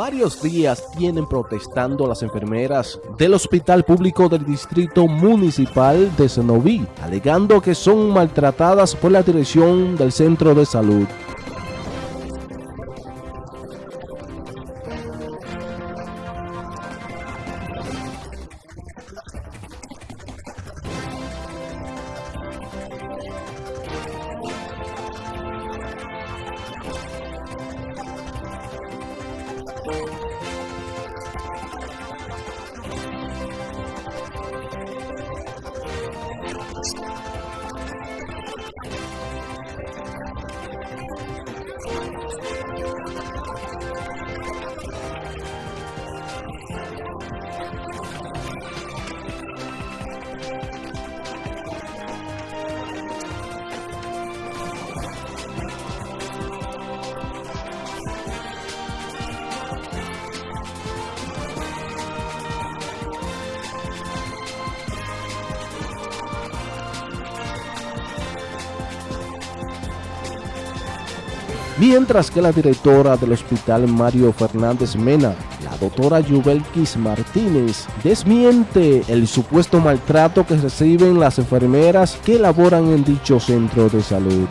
Varios días tienen protestando las enfermeras del Hospital Público del Distrito Municipal de Senoví, alegando que son maltratadas por la dirección del centro de salud. podcast. Mientras que la directora del hospital Mario Fernández Mena, la doctora Yubelkis Martínez, desmiente el supuesto maltrato que reciben las enfermeras que laboran en dicho centro de salud.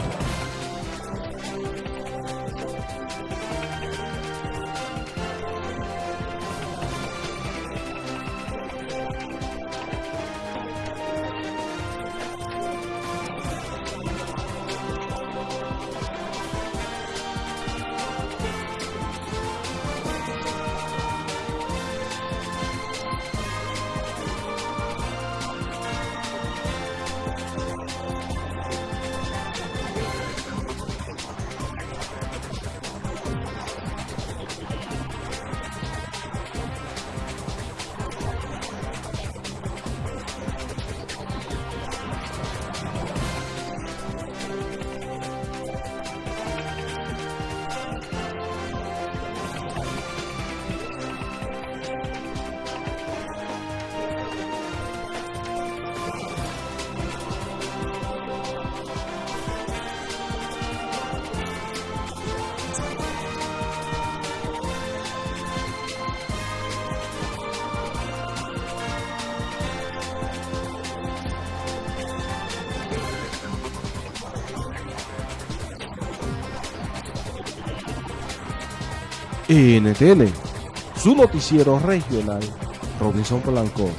NTN, su noticiero regional, Robinson Polanco.